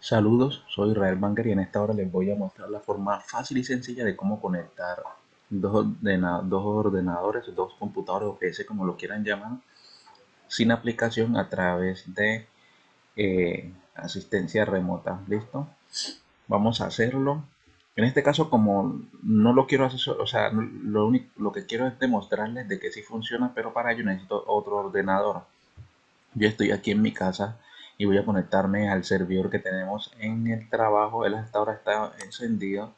Saludos, soy Israel Banger y en esta hora les voy a mostrar la forma fácil y sencilla de cómo conectar dos, dos ordenadores, dos computadores o PC como lo quieran llamar, sin aplicación a través de eh, asistencia remota. ¿Listo? Vamos a hacerlo. En este caso, como no lo quiero hacer, o sea, lo, único, lo que quiero es demostrarles de que sí funciona, pero para ello necesito otro ordenador. Yo estoy aquí en mi casa y voy a conectarme al servidor que tenemos en el trabajo. Él hasta ahora está encendido.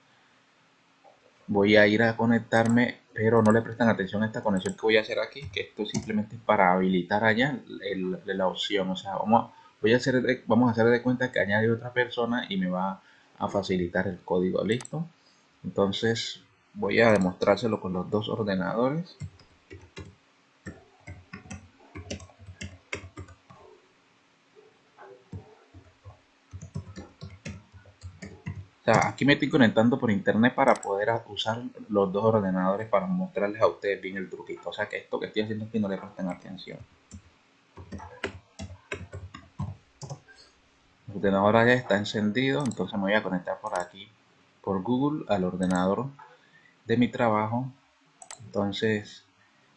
Voy a ir a conectarme, pero no le prestan atención a esta conexión que voy a hacer aquí, que esto simplemente es para habilitar allá la opción. O sea, vamos, voy a hacer vamos a hacer de cuenta que añade otra persona y me va a facilitar el código. ¿Listo? Entonces voy a demostrárselo con los dos ordenadores. Aquí me estoy conectando por internet para poder usar los dos ordenadores para mostrarles a ustedes bien el truquito. O sea que esto que estoy haciendo aquí no le presten atención. El ordenador ya está encendido, entonces me voy a conectar por aquí, por Google, al ordenador de mi trabajo. Entonces,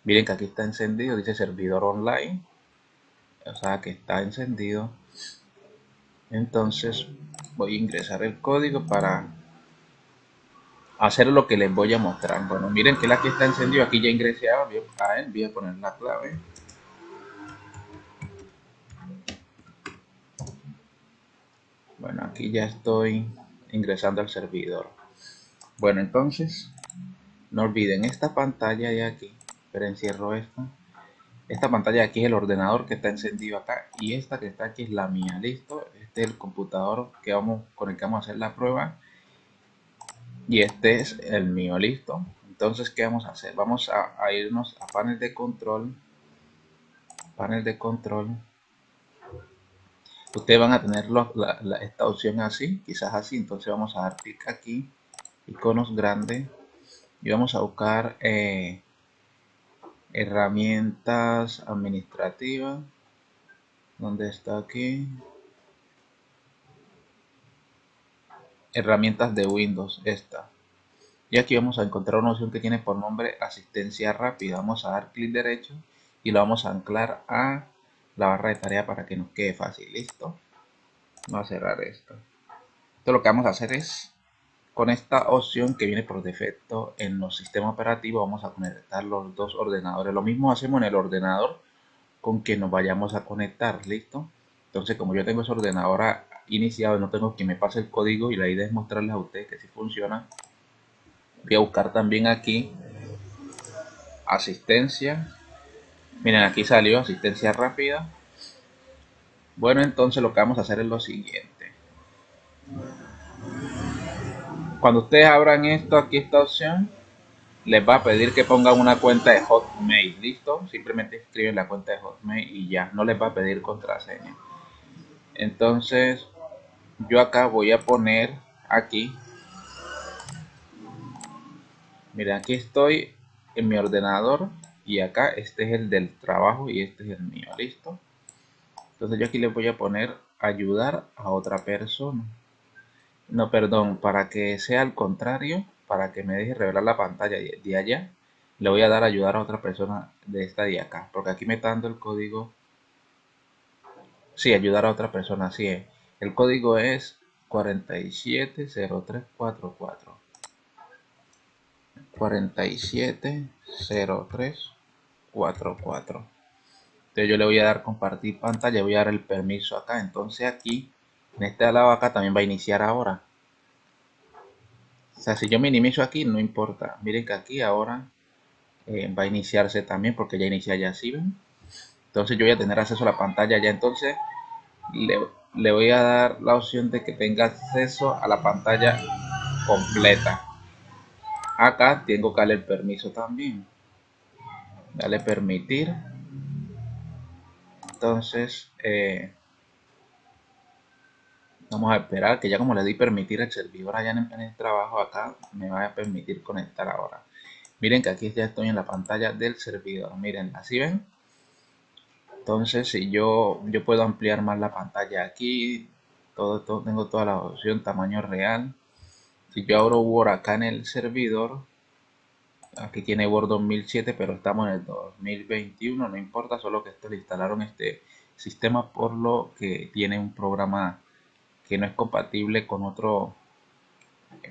miren que aquí está encendido, dice servidor online. O sea que está encendido. Entonces voy a ingresar el código para hacer lo que les voy a mostrar. Bueno, miren que la aquí está encendido, aquí ya ingresé a él, voy a poner la clave. Bueno, aquí ya estoy ingresando al servidor. Bueno, entonces, no olviden esta pantalla de aquí, pero encierro esta. Esta pantalla de aquí es el ordenador que está encendido acá y esta que está aquí es la mía, listo el computador que vamos, con el que vamos a hacer la prueba y este es el mío, listo. Entonces, ¿qué vamos a hacer? Vamos a, irnos a panel de control, panel de control. Ustedes van a tener esta opción así, quizás así, entonces vamos a dar clic aquí, iconos grandes, y vamos a buscar eh, herramientas administrativas, donde está aquí? Herramientas de Windows esta. Y aquí vamos a encontrar una opción que tiene por nombre asistencia rápida. Vamos a dar clic derecho y lo vamos a anclar a la barra de tarea para que nos quede fácil. Listo. Vamos a cerrar esto. Entonces lo que vamos a hacer es con esta opción que viene por defecto en los sistemas operativos vamos a conectar los dos ordenadores. Lo mismo hacemos en el ordenador con que nos vayamos a conectar. Listo. Entonces como yo tengo ese ordenador iniciado, no tengo que me pase el código y la idea es mostrarles a ustedes que si funciona. Voy a buscar también aquí asistencia. Miren, aquí salió asistencia rápida. Bueno, entonces lo que vamos a hacer es lo siguiente. Cuando ustedes abran esto, aquí esta opción, les va a pedir que pongan una cuenta de Hotmail, ¿listo? Simplemente escriben la cuenta de Hotmail y ya, no les va a pedir contraseña. Entonces, yo acá voy a poner aquí. Mira aquí estoy en mi ordenador y acá este es el del trabajo y este es el mío listo entonces yo aquí le voy a poner ayudar a otra persona. No perdón para que sea al contrario para que me deje revelar la pantalla de allá le voy a dar ayudar a otra persona de esta de acá porque aquí me está dando el código. Sí ayudar a otra persona así es el código es 470344. 470344. Entonces yo le voy a dar compartir pantalla, voy a dar el permiso acá. Entonces aquí, en este lado acá también va a iniciar ahora. O sea, si yo minimizo aquí, no importa. Miren que aquí ahora eh, va a iniciarse también porque ya inicia ya, ¿sí ven? Entonces yo voy a tener acceso a la pantalla ya. Entonces le, le voy a dar la opción de que tenga acceso a la pantalla completa. Acá tengo que darle el permiso también. Dale permitir. Entonces eh, vamos a esperar que ya como le di permitir el servidor allá en el trabajo acá me va a permitir conectar ahora. Miren que aquí ya estoy en la pantalla del servidor. Miren así ven entonces si yo yo puedo ampliar más la pantalla aquí todo, tengo toda la opción, tamaño real. Si yo abro Word acá en el servidor, aquí tiene Word 2007, pero estamos en el 2021, no importa, solo que esto le instalaron este sistema por lo que tiene un programa que no es compatible con otro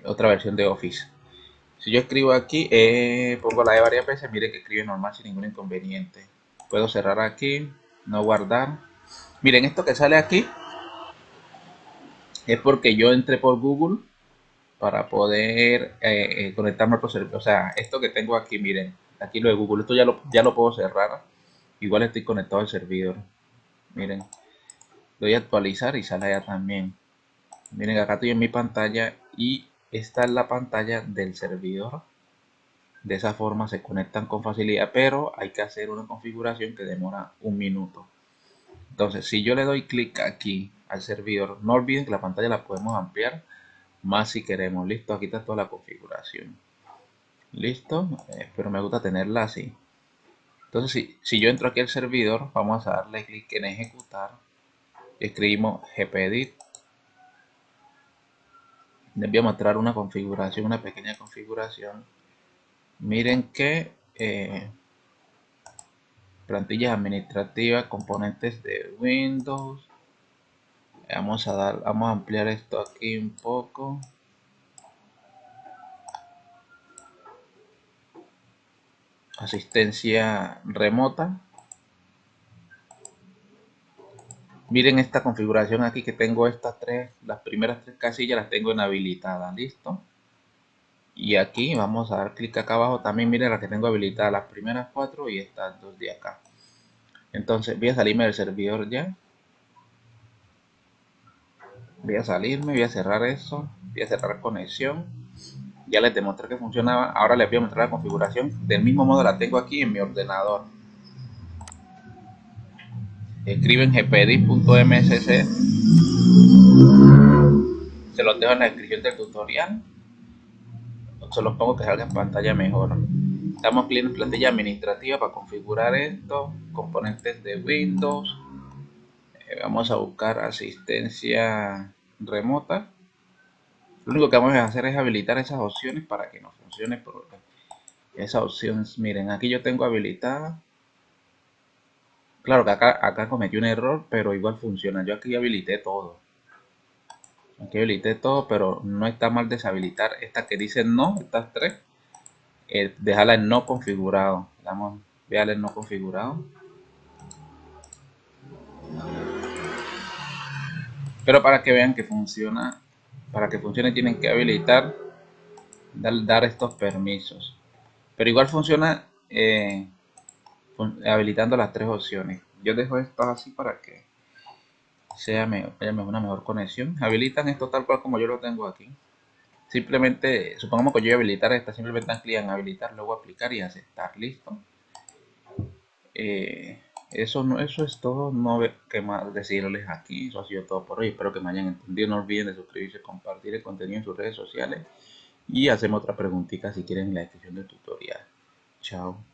otra versión de Office. Si yo escribo aquí, eh, pongo la de varias veces, mire que escribe normal sin ningún inconveniente. Puedo cerrar aquí, no guardar. Miren, esto que sale aquí es porque yo entré por Google para poder eh, eh, conectarme a otro servidor. O sea, esto que tengo aquí, miren, aquí lo de Google, esto ya lo, ya lo puedo cerrar. Igual estoy conectado al servidor. Miren, doy a actualizar y sale allá también. Miren, acá estoy en mi pantalla y esta es la pantalla del servidor. De esa forma se conectan con facilidad, pero hay que hacer una configuración que demora un minuto. Entonces, si yo le doy clic aquí al servidor, no olviden que la pantalla la podemos ampliar más si queremos. Listo, aquí está toda la configuración. Listo, eh, pero me gusta tenerla así. Entonces, si, si yo entro aquí al servidor, vamos a darle clic en ejecutar. Escribimos gpedit les voy a mostrar una configuración, una pequeña configuración. Miren que eh, plantillas administrativas, componentes de Windows. Vamos a dar, vamos a ampliar esto aquí un poco. Asistencia remota. Miren esta configuración aquí que tengo estas tres, las primeras tres casillas las tengo inhabilitadas, listo. Y aquí vamos a dar clic acá abajo, también miren las que tengo habilitadas, las primeras cuatro y estas dos de acá. Entonces voy a salirme del servidor ya. Voy a salirme, voy a cerrar eso, voy a cerrar conexión. Ya les demostré que funcionaba, ahora les voy a mostrar la configuración. Del mismo modo la tengo aquí en mi ordenador escriben gpedit.msc se los dejo en la descripción del tutorial se los pongo que salga en pantalla mejor. Estamos en plantilla administrativa para configurar esto componentes de windows. Eh, vamos a buscar asistencia remota. Lo único que vamos a hacer es habilitar esas opciones para que nos funcione por esas opciones miren aquí yo tengo habilitada. Claro que acá, acá cometí un error, pero igual funciona. Yo aquí habilité todo. Aquí habilité todo, pero no está mal deshabilitar esta que dice no, estas tres. Eh, dejarla en no configurado. Vamos, en no configurado. Pero para que vean que funciona, para que funcione tienen que habilitar, dar, dar estos permisos. Pero igual funciona eh, habilitando las tres opciones. Yo dejo esto así para que sea mejor, una mejor conexión. Habilitan esto tal cual como yo lo tengo aquí. Simplemente, supongamos que yo voy a habilitar esta, simplemente dan clic en habilitar, luego aplicar y aceptar. Listo. Eh, eso, no, eso es todo. No que más decirles aquí. Eso ha sido todo por hoy. Espero que me hayan entendido. No olviden de suscribirse, compartir el contenido en sus redes sociales. Y hacemos otra preguntita si quieren en la descripción del tutorial. Chao.